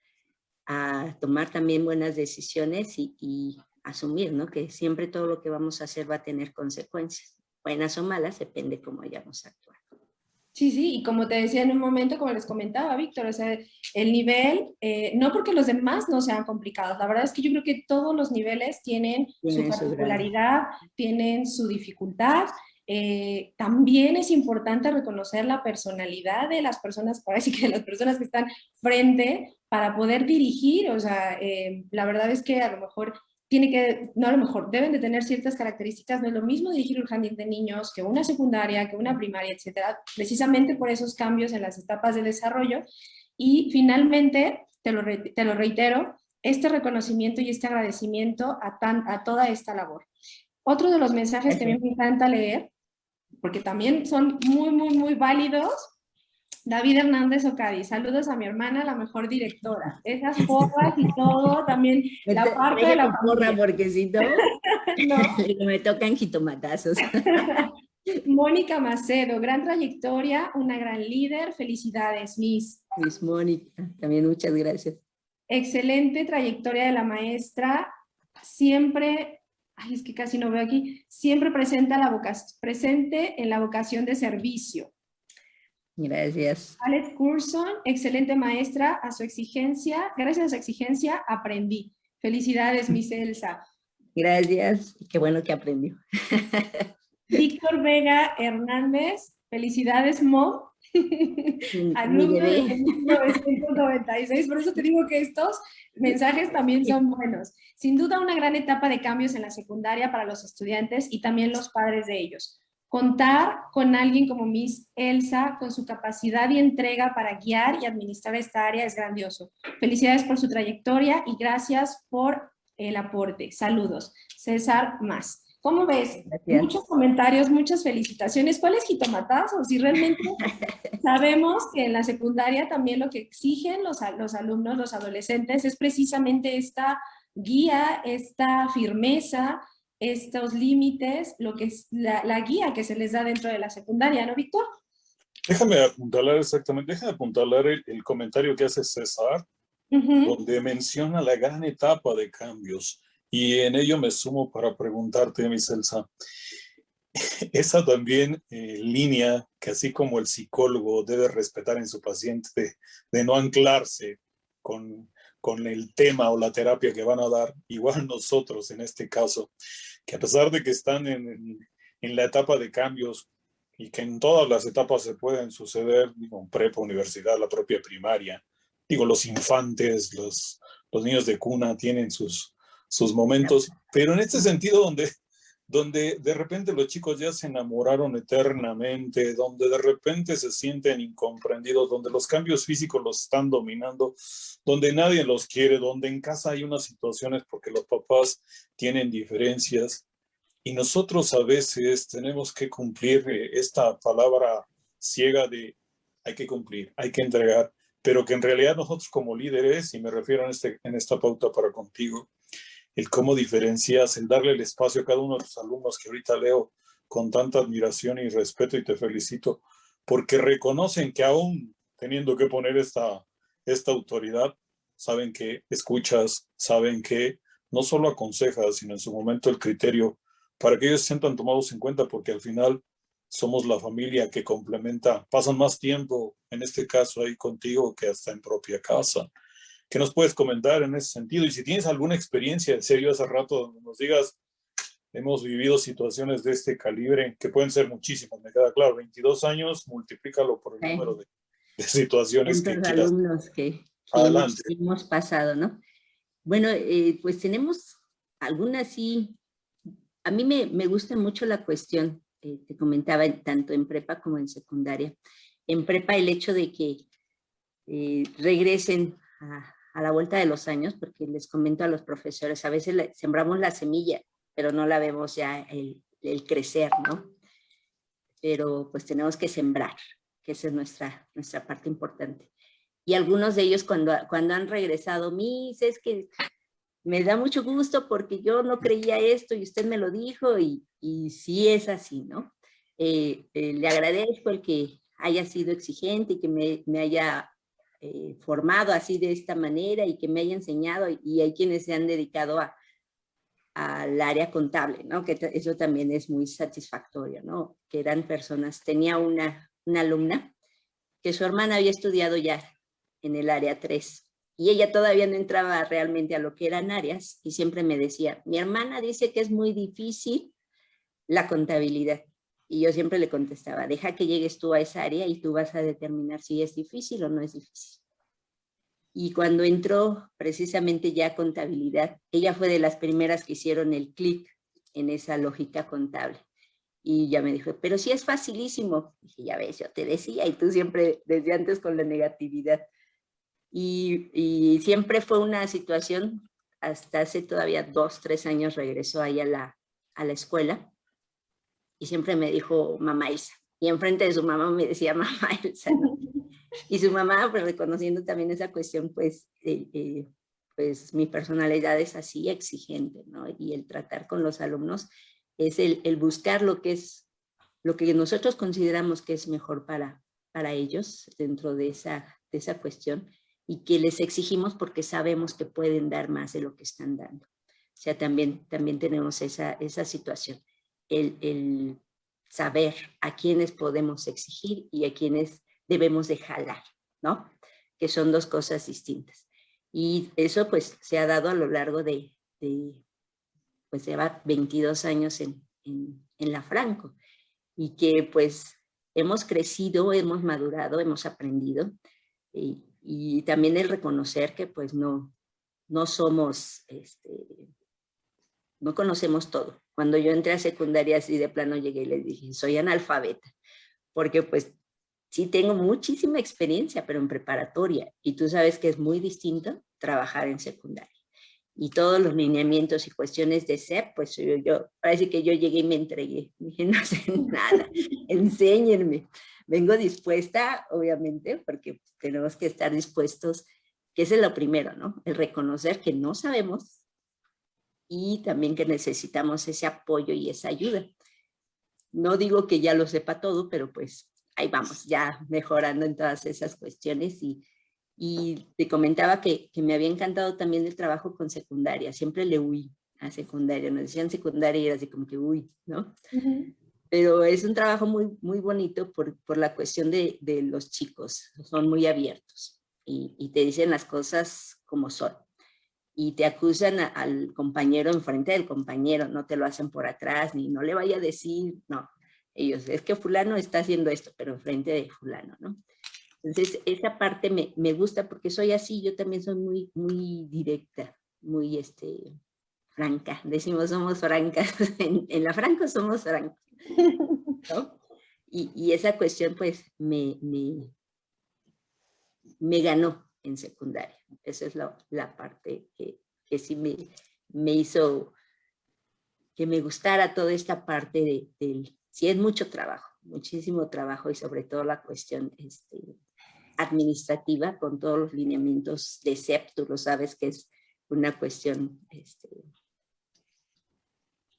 a tomar también buenas decisiones y, y asumir ¿no? que siempre todo lo que vamos a hacer va a tener consecuencias. Buenas o malas, depende cómo hayamos actuado. Sí, sí, y como te decía en un momento, como les comentaba Víctor, o sea, el nivel, eh, no porque los demás no sean complicados, la verdad es que yo creo que todos los niveles tienen su particularidad, tienen su dificultad, eh, también es importante reconocer la personalidad de las personas, así que las personas que están frente para poder dirigir, o sea, eh, la verdad es que a lo mejor tiene que, no a lo mejor, deben de tener ciertas características, no es lo mismo dirigir un jardín de niños que una secundaria, que una primaria, etcétera, precisamente por esos cambios en las etapas de desarrollo. Y finalmente, te lo, te lo reitero, este reconocimiento y este agradecimiento a, a toda esta labor. Otro de los mensajes que a mí me encanta leer, porque también son muy, muy, muy válidos, David Hernández Ocadi, saludos a mi hermana, la mejor directora. Esas porras y todo, también [LAUGHS] la parte de la porra, porque si no, [LAUGHS] no. [LAUGHS] me tocan jitomatazos. Mónica Macedo, gran trayectoria, una gran líder, felicidades, Miss. Miss Mónica, también muchas gracias. Excelente trayectoria de la maestra, siempre, ay, es que casi no veo aquí, siempre presenta la vocación, presente en la vocación de servicio Gracias. Alex Curson, excelente maestra, a su exigencia, gracias a su exigencia aprendí. Felicidades, Miss Elsa. Gracias, qué bueno que aprendió. [LAUGHS] Víctor Vega Hernández, felicidades, Mo. Alumno de 1996, por eso te digo que estos mensajes también son buenos. Sin duda una gran etapa de cambios en la secundaria para los estudiantes y también los padres de ellos. Contar con alguien como Miss Elsa, con su capacidad y entrega para guiar y administrar esta área es grandioso. Felicidades por su trayectoria y gracias por el aporte. Saludos. César Más. ¿Cómo ves? Muchos comentarios, muchas felicitaciones. ¿Cuáles jitomatazos? Si realmente [LAUGHS] sabemos que en la secundaria también lo que exigen los, los alumnos, los adolescentes, es precisamente esta guía, esta firmeza, estos límites, lo que es la, guía que se les da dentro de la secundaria, ¿no, Víctor? Déjame apuntalar exactamente, déjame apuntalar el, comentario que hace César, donde menciona la gran etapa de cambios. Y en ello me sumo para preguntarte, mi Celsa, [LAUGHS] esa también eh, línea que así como el psicólogo debe respetar en su paciente de, de no anclarse con, con el tema o la terapia que van a dar, igual [LAUGHS] nosotros en este caso, que a pesar de que están en, en la etapa de cambios y que en todas las etapas se pueden suceder, digo, prepa, universidad, la propia primaria, digo, los infantes, los, los niños de cuna tienen sus, sus momentos, pero en este sentido donde, donde de repente los chicos ya se enamoraron eternamente, donde de repente se sienten incomprendidos, donde los cambios físicos los están dominando, donde nadie los quiere, donde en casa hay unas situaciones porque los papás tienen diferencias y nosotros a veces tenemos que cumplir eh, esta palabra ciega de hay que cumplir, hay que entregar, pero que en realidad nosotros como líderes, y me refiero en, este, en esta pauta para contigo, el cómo diferencias, el darle el espacio a cada uno de los alumnos que ahorita leo con tanta admiración y respeto y te felicito, porque reconocen que aún teniendo que poner esta, esta autoridad, saben que escuchas, saben que no solo aconsejas, sino en su momento el criterio para que ellos se sientan tomados en cuenta, porque al final somos la familia que complementa, pasan más tiempo, en este caso ahí contigo, que hasta en propia casa. ¿Qué nos puedes comentar en ese sentido? Y si tienes alguna experiencia, en serio, hace rato, donde nos digas, hemos vivido situaciones de este calibre, que pueden ser muchísimas, me queda claro, 22 años, multiplícalo por el número de, situaciones que alumnos que, Hemos, pasado, ¿no? Bueno, eh, pues tenemos algunas sí, a mí me, me gusta mucho la cuestión, eh, te comentaba, tanto en prepa como en secundaria. En prepa el hecho de que eh, regresen a, a la vuelta de los años, porque les comento a los profesores, a veces sembramos la semilla, pero no la vemos ya el, crecer, ¿no? Pero pues tenemos que sembrar. que esa es nuestra, nuestra parte importante. Y algunos de ellos cuando, cuando han regresado, mis, es que me da mucho gusto porque yo no creía esto y usted me lo dijo y, y sí es así, ¿no? Eh, eh, le agradezco el que haya sido exigente y que me, me haya eh, formado así de esta manera y que me haya enseñado y hay quienes se han dedicado a, al área contable, ¿no? Que eso también es muy satisfactorio, ¿no? Que eran personas, tenía una, una alumna que su hermana había estudiado ya en el área 3 y ella todavía no entraba realmente a lo que eran áreas y siempre me decía, mi hermana dice que es muy difícil la contabilidad. Y yo siempre le contestaba, deja que llegues tú a esa área y tú vas a determinar si es difícil o no es difícil. Y cuando entró precisamente ya contabilidad, ella fue de las primeras que hicieron el clic en esa lógica contable. Y ya me dijo, pero sí es facilísimo. Dije, ya ves, yo te decía, y tú siempre desde antes con la negatividad. Y, y siempre fue una situación, hasta hace todavía dos, tres años regresó ahí a la, a la escuela, y siempre me dijo mamá Elsa. Y enfrente de su mamá me decía [LAUGHS] mamá Elsa. [LAUGHS] Y su mamá, pues reconociendo también esa cuestión, pues, eh, eh, pues mi personalidad es así exigente, ¿no? Y el tratar con los alumnos es el, el, buscar lo que es, lo que nosotros consideramos que es mejor para, para ellos dentro de esa, de esa cuestión y que les exigimos porque sabemos que pueden dar más de lo que están dando. O sea, también, también tenemos esa, esa situación, el, saber a quiénes podemos exigir y a quiénes debemos de ¿no? Que son dos cosas distintas. Y eso pues se ha dado a lo largo de, pues lleva 22 años en, en, la Franco y que pues hemos crecido, hemos madurado, hemos aprendido y, y también el reconocer que pues no, no somos, este, no conocemos todo. Cuando yo entré a secundaria así de plano llegué y les dije, soy analfabeta, porque pues sí tengo muchísima experiencia, pero en preparatoria, y tú sabes que es muy distinto trabajar en secundaria. Y todos los lineamientos y cuestiones de SEP, pues yo, yo parece que yo llegué y me entregué. [LAUGHS] Dije, no sé nada, enséñenme. Vengo dispuesta, obviamente, porque tenemos que estar dispuestos, que es lo primero, ¿no? El reconocer que no sabemos y también que necesitamos ese apoyo y esa ayuda. No digo que ya lo sepa todo, pero pues ahí vamos, ya mejorando en todas esas cuestiones y, y te comentaba que, que, me había encantado también el trabajo con secundaria, siempre le huí a secundaria, nos decían secundaria y era así como que uy, ¿no? Uh -huh. Pero es un trabajo muy, muy bonito por, por la cuestión de, de, los chicos, son muy abiertos y, y, te dicen las cosas como son. Y te acusan al compañero enfrente del compañero, no te lo hacen por atrás, ni no le vaya a decir, no, ellos, es que fulano está haciendo esto, pero enfrente de fulano, ¿no? Entonces, esa parte me, me, gusta porque soy así, yo también soy muy, muy directa, muy, este, franca. Decimos somos francas, [LAUGHS] en, la franco somos francos. Y, y, esa cuestión, pues, me, me, me ganó en secundaria. Esa es la, parte que, que sí me, me hizo que me gustara toda esta parte de, del sí es mucho trabajo, muchísimo trabajo y sobre todo la cuestión este, administrativa con todos los lineamientos de CEP, lo sabes que es una cuestión este,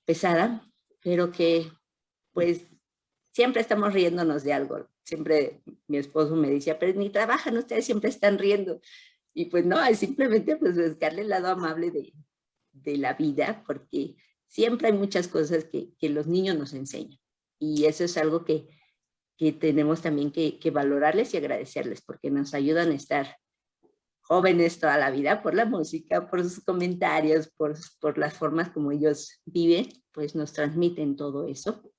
pesada, pero que pues siempre estamos riéndonos de algo. Siempre mi esposo me decía, pero ni trabajan, ustedes siempre están riendo. Y pues no, es simplemente pues buscarle el lado amable de, de la vida, porque siempre hay muchas cosas que, que los niños nos enseñan. Y eso es algo que, que tenemos también que, que, valorarles y agradecerles porque nos ayudan a estar jóvenes toda la vida por la música, por sus comentarios, por, por las formas como ellos viven, pues nos transmiten todo eso,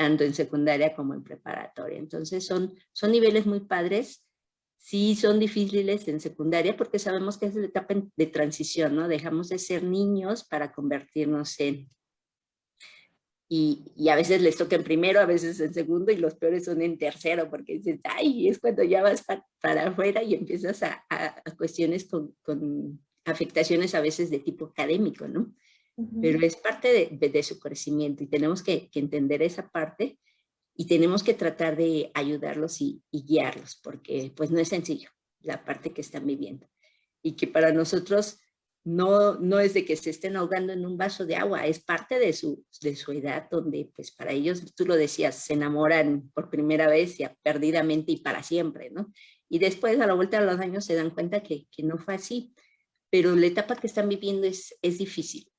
tanto en secundaria como en preparatoria. Entonces son, son niveles muy padres, sí son difíciles en secundaria porque sabemos que es la etapa de transición, ¿no? Dejamos de ser niños para convertirnos en y, y, a veces les toca en primero, a veces en segundo y los peores son en tercero porque dices, ay, es cuando ya vas para, para afuera y empiezas a, a, a cuestiones con, con, afectaciones a veces de tipo académico, ¿no? Uh -huh. Pero es parte de, su crecimiento y tenemos que, que, entender esa parte y tenemos que tratar de ayudarlos y, guiarlos, porque pues no es sencillo la parte que están viviendo. Y que para nosotros no, no es de que se estén ahogando en un vaso de agua, es parte de su, de su edad donde pues para ellos, tú lo decías, se enamoran por primera vez y perdidamente y para siempre, ¿no? Y después a la vuelta de los años se dan cuenta que, que no fue así, pero la etapa que están viviendo es, es difícil.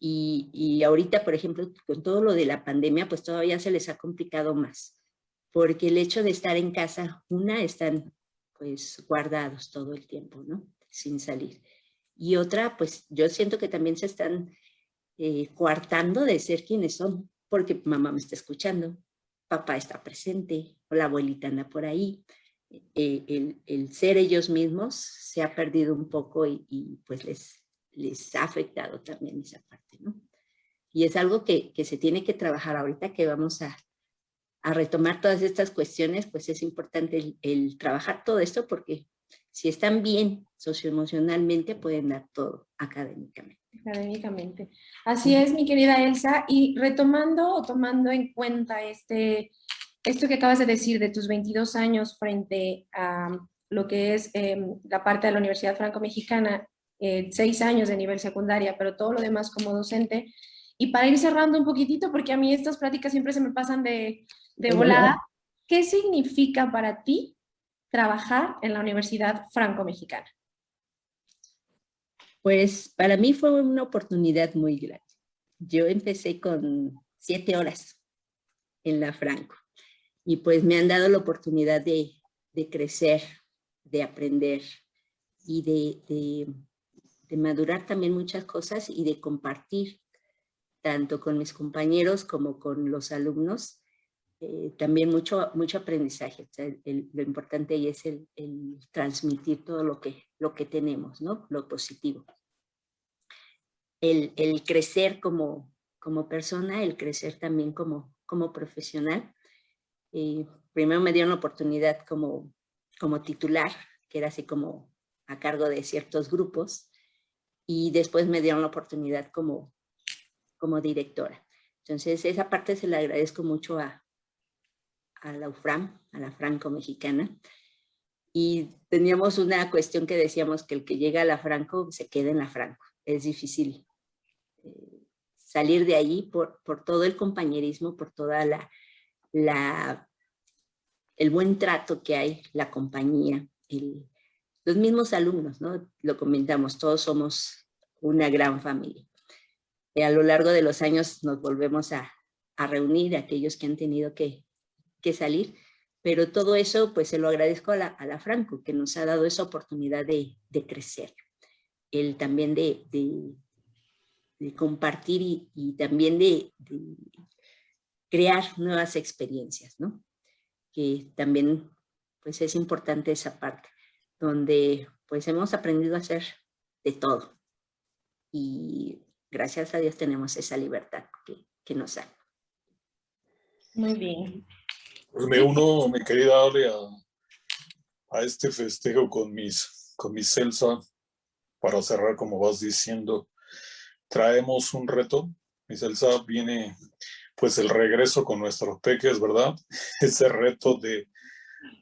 Y, ahorita, por ejemplo, con todo lo de la pandemia, pues todavía se les ha complicado más. Porque el hecho de estar en casa, una, están pues guardados todo el tiempo, ¿no? Sin salir. Y otra, pues yo siento que también se están eh, coartando de ser quienes son, porque mamá me está escuchando, papá está presente, la abuelita anda por ahí. Eh, el, ser ellos mismos se ha perdido un poco y, y pues les, les ha afectado también esa parte, ¿no? Y es algo que, que se tiene que trabajar ahorita que vamos a, a, retomar todas estas cuestiones, pues es importante el, trabajar todo esto porque si están bien socioemocionalmente pueden dar todo académicamente. Académicamente. Así es, mi querida Elsa. Y retomando o tomando en cuenta este, esto que acabas de decir de tus 22 años frente a lo que es em, la parte de la Universidad Franco-Mexicana eh, seis años de nivel secundaria, pero todo lo demás como docente. Y para ir cerrando un poquitito, porque a mí estas pláticas siempre se me pasan de, de volada, ¿qué significa para ti trabajar en la Universidad Franco-Mexicana? Pues para mí fue una oportunidad muy grande. Yo empecé con siete horas en la Franco y pues me han dado la oportunidad de, de crecer, de aprender y de, de madurar también muchas cosas y de compartir tanto con mis compañeros como con los alumnos, eh, también mucho, mucho aprendizaje. lo importante ahí es el, transmitir todo lo que, lo que tenemos, ¿no? lo positivo. El, crecer como, como persona, el crecer también como, como profesional. Eh, primero me dieron la oportunidad como, como titular, que era así como a cargo de ciertos grupos, y después me dieron la oportunidad como, como directora. Entonces, esa parte se la agradezco mucho a, a la UFRAM, a la Franco-Mexicana. Y teníamos una cuestión que decíamos que el que llega a la Franco se queda en la Franco. Es difícil eh, salir de allí por, por todo el compañerismo, por toda la, la, el buen trato que hay, la compañía, el, los mismos alumnos, ¿no? Lo comentamos, todos somos una gran familia. Y a lo largo de los años nos volvemos a, reunir, aquellos que han tenido que, salir, pero todo eso pues se lo agradezco a la, Franco, que nos ha dado esa oportunidad de, crecer, el también de, compartir y, también de, crear nuevas experiencias, ¿no? Que también pues es importante esa parte donde pues hemos aprendido a hacer de todo. Y gracias a Dios tenemos esa libertad que, que nos da. Muy bien. Pues me uno, mi querida Ale, a, a, este festejo con mis, con mis Celsa, para cerrar como vas diciendo, traemos un reto. Mi Celsa viene pues el regreso con nuestros peques, ¿verdad? [LAUGHS] Ese reto de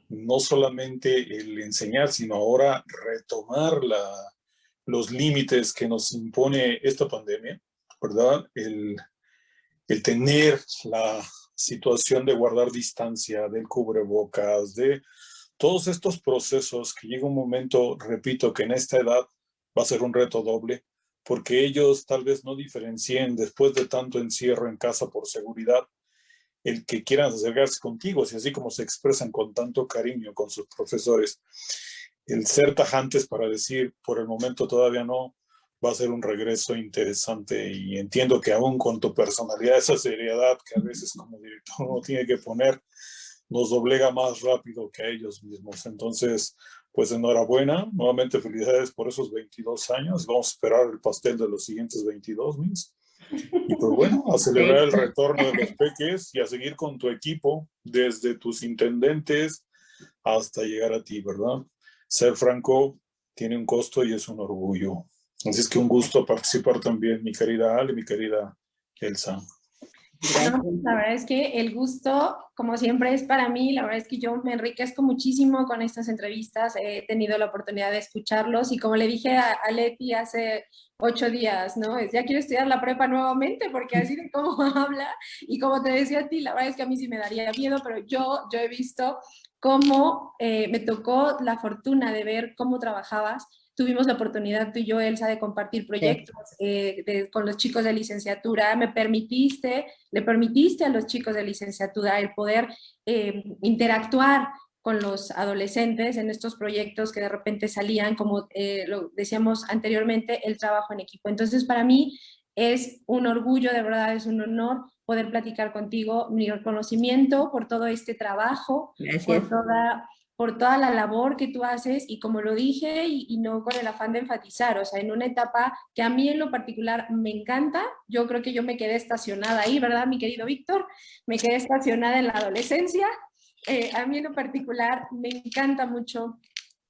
no solamente el enseñar, sino ahora retomar los límites que nos impone esta pandemia, ¿verdad? El, el tener la situación de guardar distancia, del cubrebocas, de todos estos procesos que llega un momento, repito, que en esta edad va a ser un reto doble, porque ellos tal vez no diferencien después de tanto encierro en casa por seguridad, el que quieran acercarse contigo, si así como se expresan con tanto cariño con sus profesores, el ser tajantes para decir, por el momento todavía no, va a ser un regreso interesante y entiendo que aún con tu personalidad, esa seriedad que a veces como director uno tiene que poner, nos doblega más rápido que a ellos mismos. Entonces, pues enhorabuena, nuevamente felicidades por esos 22 años. Vamos a esperar el pastel de los siguientes 22, mis. Y pues bueno, a celebrar el retorno de los peques y a seguir con tu equipo, desde tus intendentes hasta llegar a ti, ¿verdad? Ser franco tiene un costo y es un orgullo. Así es que un gusto participar también, mi querida Ale, mi querida Elsa. La verdad es que el gusto, como siempre, es para mí. La verdad es que yo me enriquezco muchísimo con estas entrevistas. He tenido la oportunidad de escucharlos y como le dije a, Leti hace ocho días, ¿no? Ya quiero estudiar la prepa nuevamente porque así de cómo [LAUGHS] habla y como te decía a ti, la verdad es que a mí sí me daría miedo, pero yo, yo he visto cómo eh, me tocó la fortuna de ver cómo trabajabas tuvimos la oportunidad tú y yo, Elsa, de compartir proyectos eh, con los chicos de licenciatura. Me permitiste, le permitiste a los chicos de licenciatura el poder eh, interactuar con los adolescentes en estos proyectos que de repente salían, como eh, lo decíamos anteriormente, el trabajo en equipo. Entonces, para mí es un orgullo, de verdad, es un honor poder platicar contigo, mi reconocimiento por todo este trabajo, por toda por toda la labor que tú haces y como lo dije y, no con el afán de enfatizar, o sea, en una etapa que a mí en lo particular me encanta, yo creo que yo me quedé estacionada ahí, ¿verdad, mi querido Víctor? Me quedé estacionada en la adolescencia. Eh, a mí en lo particular me encanta mucho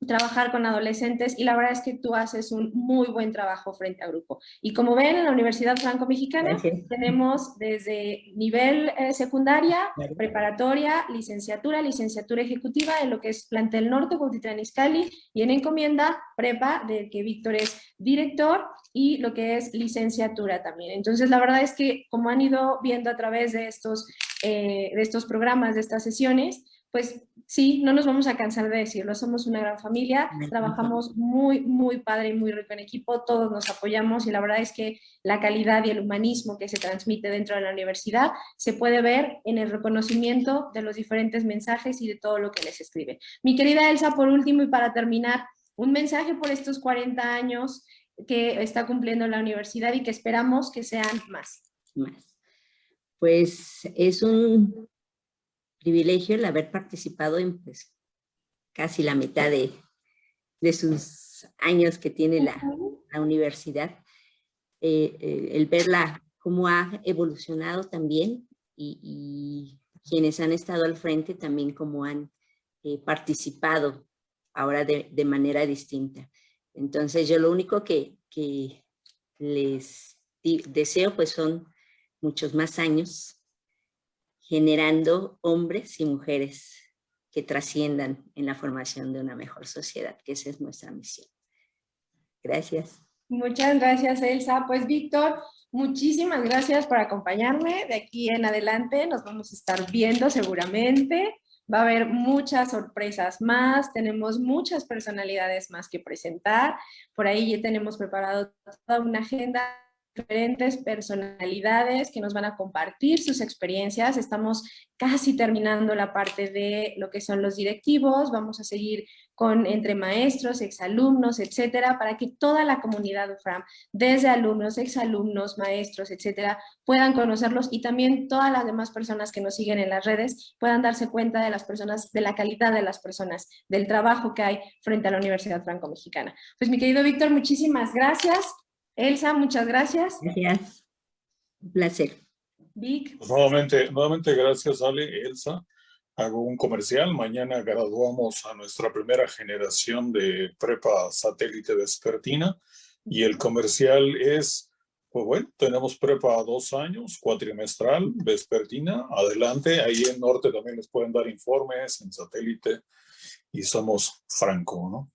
trabajar con adolescentes y la verdad es que tú haces un muy buen trabajo frente a grupo. Y como ven, en la Universidad Franco-Mexicana tenemos desde nivel eh, secundaria, preparatoria, licenciatura, licenciatura ejecutiva en lo que es plantel norte, Cuautitlán Izcalli, y en encomienda, prepa, del que Víctor es director, y lo que es licenciatura también. Entonces, la verdad es que como han ido viendo a través de estos, eh, de estos programas, de estas sesiones, pues sí, no nos vamos a cansar de decirlo, somos una gran familia, trabajamos muy, muy padre y muy rico en equipo, todos nos apoyamos y la verdad es que la calidad y el humanismo que se transmite dentro de la universidad se puede ver en el reconocimiento de los diferentes mensajes y de todo lo que les escribe. Mi querida Elsa, por último y para terminar, un mensaje por estos 40 años que está cumpliendo la universidad y que esperamos que sean más. Más. Pues es un privilegio el haber participado en pues, casi la mitad de, sus años que tiene la, universidad. Eh, eh, el verla cómo ha evolucionado también y, quienes han estado al frente también cómo han eh, participado ahora de, manera distinta. Entonces yo lo único que, que les deseo pues son muchos más años generando hombres y mujeres que trasciendan en la formación de una mejor sociedad, que esa es nuestra misión. Gracias. Muchas gracias, Elsa. Pues, Víctor, muchísimas gracias por acompañarme. De aquí en adelante nos vamos a estar viendo seguramente. Va a haber muchas sorpresas más, tenemos muchas personalidades más que presentar. Por ahí ya tenemos preparado toda una agenda diferentes personalidades que nos van a compartir sus experiencias. Estamos casi terminando la parte de lo que son los directivos. Vamos a seguir con entre maestros, exalumnos, etcétera, para que toda la comunidad UFRAM, desde alumnos, exalumnos, maestros, etcétera, puedan conocerlos y también todas las demás personas que nos siguen en las redes puedan darse cuenta de las personas, de la calidad de las personas, del trabajo que hay frente a la Universidad Franco-Mexicana. Pues mi querido Víctor, muchísimas gracias. Elsa, muchas gracias. Gracias. Un placer. Vic. Pues nuevamente, nuevamente gracias Ale, Elsa. Hago un comercial. Mañana graduamos a nuestra primera generación de prepa satélite vespertina y el comercial es, pues bueno, tenemos prepa dos años, cuatrimestral, vespertina. Adelante, ahí en Norte también les pueden dar informes en satélite y somos franco, ¿no?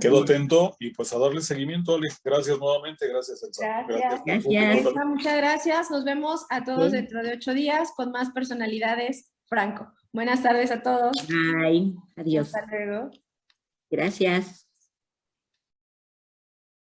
Quedo atento y pues a darle seguimiento, Alex. Gracias nuevamente, gracias, Elsa. Gracias. Muchas gracias. Nos vemos a todos dentro de ocho días con más personalidades Franco. Buenas tardes a todos. Bye. Adiós. Hasta luego. Gracias.